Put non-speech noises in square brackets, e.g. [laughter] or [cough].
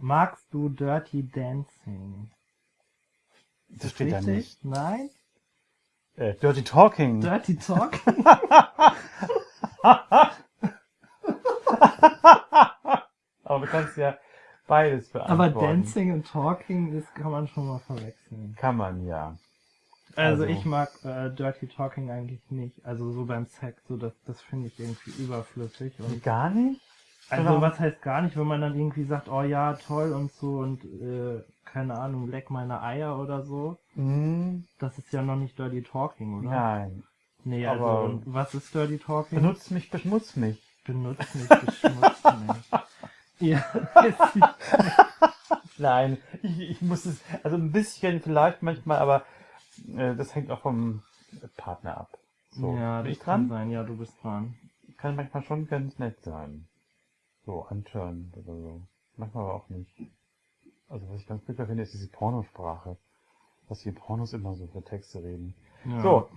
Magst du Dirty Dancing? Das, das steht da nicht. Nein? Äh, Dirty Talking. Dirty Talk? [laughs] Aber du kannst ja beides beantworten. Aber Dancing und Talking, das kann man schon mal verwechseln. Kann man, ja. Also, also ich mag äh, Dirty Talking eigentlich nicht. Also so beim Sex, so das, das finde ich irgendwie überflüssig. Und gar nicht? Also was heißt gar nicht, wenn man dann irgendwie sagt, oh ja, toll und so und äh, keine Ahnung, leck meine Eier oder so. Mhm. Das ist ja noch nicht Dirty Talking, oder? Nein. Nee, also Aber und was ist Dirty Talking? Benutzt mich, beschmutzt mich. Benutzt mich, beschmutzt [laughs] mich. Ja, [laughs] Nein, ich, ich muss es, also ein bisschen vielleicht manchmal, aber äh, das hängt auch vom Partner ab. So, ja, das kann sein, ja, du bist dran. Kann manchmal schon ganz nett sein. So, antören oder so. Manchmal aber auch nicht. Also was ich ganz furchtbar finde, ist diese Pornosprache. Was die Pornos immer so für Texte reden. Ja. So,